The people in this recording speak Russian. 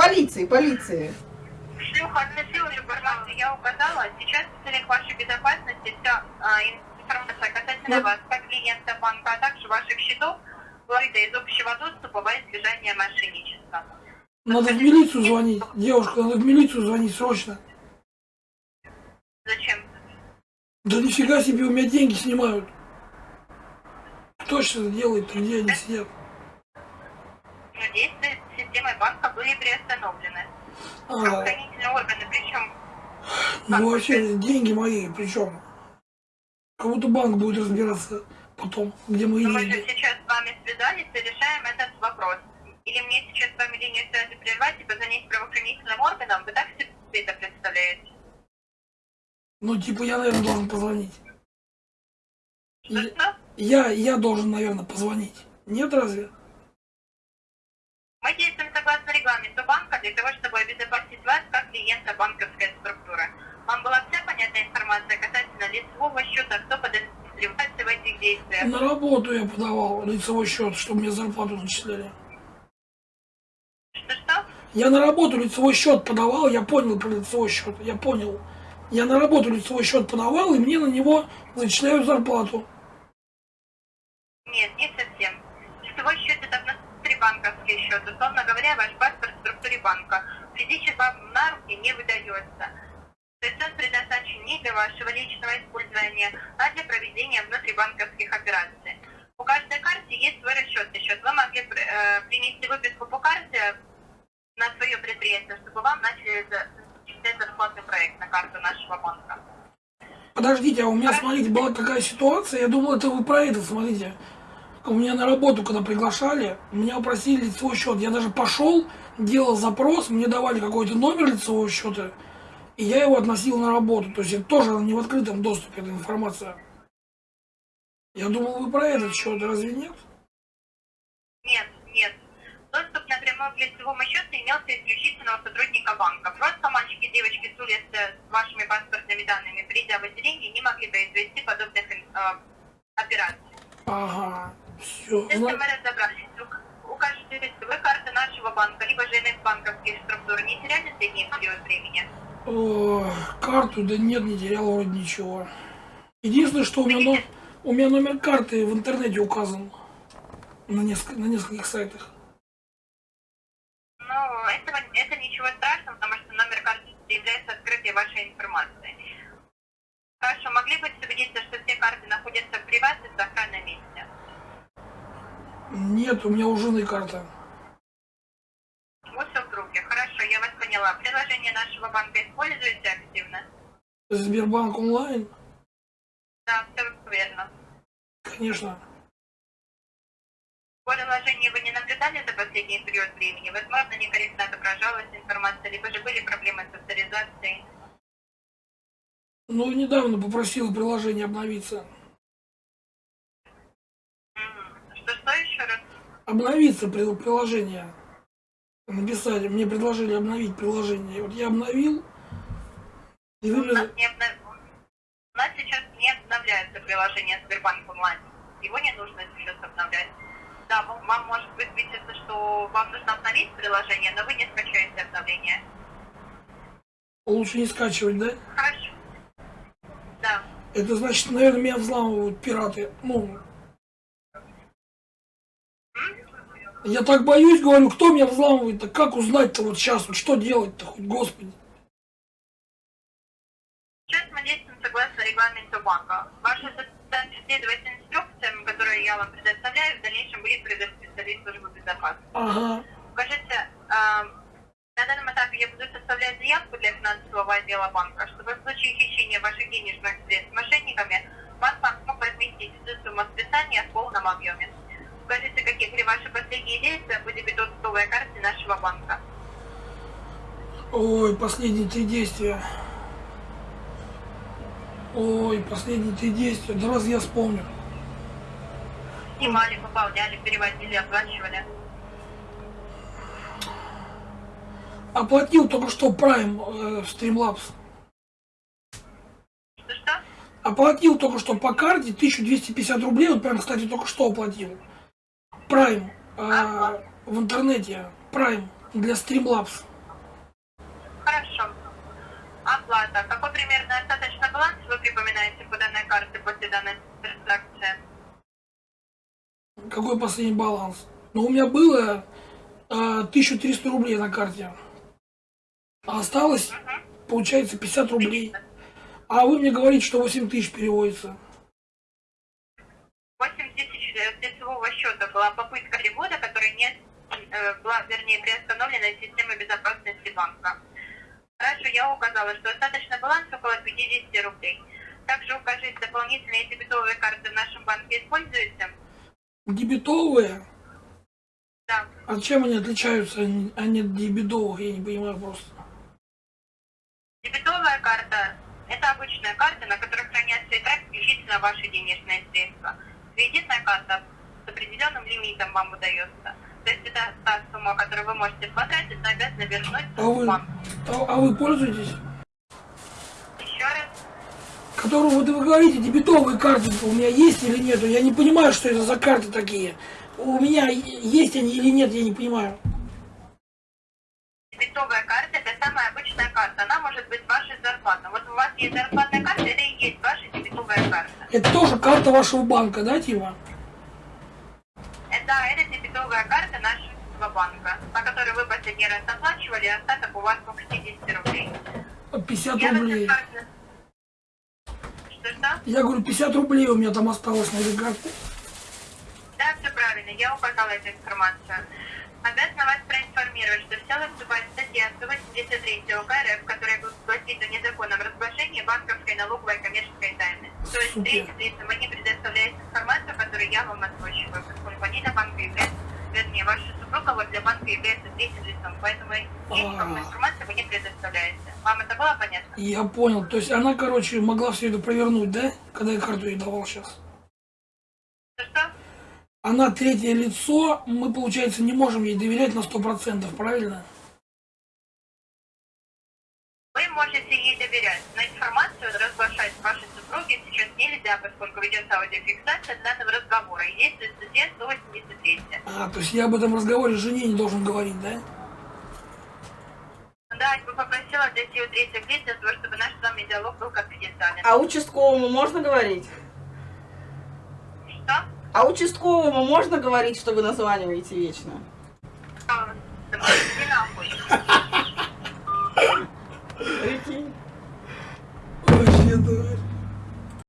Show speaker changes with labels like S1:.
S1: Полиции, полиции.
S2: Шлюха относила информацию, я указала. Сейчас в целях вашей безопасности вся а, информация касательно
S1: Ну.
S2: вас, как клиента банка, а также ваших счетов, скрыта из общего доступа во избежание мошенничества.
S3: Надо в милицию звонить. Девушка, надо в милицию звонить срочно.
S2: Зачем?
S3: Да нифига себе, у меня деньги снимают. Кто сейчас делает, где они сидят?
S2: Но действия системы банка были приостановлены. Правоохранительные органы, причем
S3: ну вообще деньги мои, причем. Как будто банк будет разбираться потом, где мои
S2: мы же
S3: деньги.
S2: сейчас с вами связались и решаем этот вопрос. Или мне сейчас с вами линию связи прервать и позвонить правоохранительным органам? Вы так себе это представляете?
S3: Ну, типа, я, наверное, должен позвонить.
S2: Что?
S3: я, я должен, наверное, позвонить. Нет, разве?
S2: Согласно регламенту банка для того, чтобы обезопасить вас как клиента банковской структуры. Вам была вся понятная информация касательно лицевого счета, кто подозревается в этих действиях?
S3: На работу я подавал лицевой счет, чтобы мне зарплату начисляли.
S2: Что-что?
S3: Я на работу лицевой счет подавал, я понял про лицевой счет, я понял. Я на работу лицевой счет подавал, и мне на него зачисляют зарплату.
S2: Нет, не совсем. Лицевой счет это внутрибанковский счет. Условно говоря, ваш паспорт в структуре банка. Физически вам на руки не выдается. То есть он предназначен не для вашего личного использования, а для проведения внутрибанковских операций. У каждой карте есть свой расчетный счет. Вы могли э, принести выписку по карте на свое предприятие, чтобы вам начали зачислять зарплатный проект на карту нашего банка.
S3: Подождите, а у меня, смотрите, была такая ситуация, я думал, это вы про это, смотрите. У меня на работу, когда приглашали, меня просили лицевой счет. Я даже пошел, делал запрос, мне давали какой-то номер лицевого счета, и я его относил на работу. То есть это тоже не в открытом доступе, эта информация. Я думал, вы про этот счет, разве нет?
S2: Нет, нет. Доступ напрямую к лицевому счету имелся исключительно у сотрудника банка. Просто мальчики и девочки с улицы с вашими паспортными данными, придя в отделение, не могли произвести подобных э, операций.
S3: Ага, все.
S2: Если мы разобрались, укажите лицевой карты нашего банка, либо же иных банковских структур, не теряли средний период времени?
S3: карту, да нет, не терял вроде ничего. Единственное, что у меня, но- у меня номер карты в интернете указан на, несколько, на нескольких сайтах.
S2: Ну, этого, это ничего страшного, потому что номер карты является открытой вашей информацией. Хорошо, могли бы убедиться, что все карты находятся в приватном и сохранном месте?
S3: Нет, у меня у жены карта.
S2: У супруги. Хорошо, я вас поняла. Приложение нашего банка используете активно?
S3: Сбербанк онлайн?
S2: Да, все верно.
S3: Конечно.
S2: В приложении вы не наблюдали за последний период времени? Возможно, некорректно отображалась информация, либо же были проблемы с авторизацией.
S3: Ну, недавно попросил приложение обновиться.
S2: Мгм. Что-что еще раз?
S3: Обновиться при- приложение. Написали, мне предложили обновить приложение. Вот я обновил. И
S2: У
S3: вы
S2: нас,
S3: мне...
S2: не обнов- У нас сейчас не обновляется приложение Сбербанк онлайн. Его не нужно сейчас обновлять. Да, вам, вам может высветиться, что вам нужно обновить приложение, но вы не скачаете обновление.
S3: Лучше не скачивать, да?
S2: Хорошо. Да.
S3: Это значит, наверное, меня взламывают пираты. Ну, я так боюсь, говорю, кто меня взламывает-то? Как узнать-то вот сейчас? Вот что делать-то хоть, господи?
S2: Сейчас мы действуем согласно регламенту банка. Ваша задача следовать инструкциям, которые я вам предоставляю, в дальнейшем будет передать специалист службы безопасности.
S3: Ага.
S2: Скажите, а, на данном этапе я буду составлять заявку для финансового отдела банка, чтобы в случае хищения ваших денежных средств мошенниками банк вам смог разместить всю сумму списания в полном объеме. Скажите, какие были ваши последние действия по дебетовой карте нашего банка?
S3: Ой, последние три действия. Ой, последние три действия. Да раз я вспомню.
S2: Снимали, пополняли, переводили, оплачивали.
S3: Оплатил только что Prime э, Streamlabs.
S2: Что-что?
S3: Оплатил только что по карте 1250 рублей. Вот прям, кстати, только что оплатил. Prime а, в интернете. Prime для Streamlabs.
S2: Хорошо. А Оплата. Какой примерно остаточный баланс вы припоминаете по данной карте после данной транзакции?
S3: Какой последний баланс? Ну, у меня было а, 1300 рублей на карте. А осталось,
S2: угу.
S3: получается, 50 рублей. А вы мне говорите, что 8 тысяч переводится.
S2: 8 тысяч э, лицевого счета была попытка перевода, которая не э, была, вернее, приостановлена системой безопасности банка. Хорошо, я указала, что остаточный баланс около 50 рублей. Также укажите дополнительные дебетовые карты в нашем банке используете?
S3: Дебетовые?
S2: Да.
S3: А чем они отличаются они- они от дебетовых? Я не понимаю просто.
S2: Дебетовая карта – это обычная карта, на которой хранятся и так исключительно ваши денежные средства. Кредитная карта с определенным лимитом вам выдается. То есть это та сумма, которую вы можете потратить, но обязаны вернуть
S3: А вы, а, а вы пользуетесь?
S2: Еще раз.
S3: Которую вот вы говорите, дебетовые карты у меня есть или нету? Я не понимаю, что это за карты такие. У меня есть они или нет, я не понимаю.
S2: Дебетовая карта – это самая обычная карта. Она может быть вашей зарплатой. Вот у вас есть зарплатная карта, это и есть ваша дебетовая карта.
S3: Это тоже карта вашего банка, да, типа?
S2: Это, это дебетовая карта нашего банка, по которой вы последний раз оплачивали, остаток у вас около 50 рублей.
S3: 50
S2: Я
S3: рублей.
S2: Что-что?
S3: Я говорю, 50 рублей у меня там осталось на этой карте.
S2: Да, все правильно, я указала эту информацию. Обязана вас проинформировать, что в силу вступает статья 183 УК РФ, которая гласит о незаконном разглашении банковской налоговой и коммерческой тайны. То есть, третьим лицам вы не предоставляете информацию, которую я вам озвучиваю, поскольку они для банка являются, вернее, ваша супруга вот для банка является третьим лицом, поэтому
S3: А.
S2: информацию вы не предоставляете. Вам это было понятно?
S3: Я понял. То есть она, короче, могла все это провернуть, да? Когда я карту ей давал сейчас.
S2: Что-что?
S3: Она третье лицо, мы, получается, не можем ей доверять на 100%, правильно?
S2: Вы можете ей доверять, но информацию разглашать вашей супруге сейчас нельзя, поскольку ведется аудиофиксация данного разговора. И действует статья 183.
S3: А, то есть я об этом разговоре жене не должен говорить, да?
S2: Да, я бы попросила дойти у третьих лиц для того, чтобы наш с вами диалог был конфиденциален.
S1: А участковому можно говорить?
S2: Что?
S1: А участковому можно говорить, что вы названиваете вечно?
S2: А. Прикинь. Вообще, давай.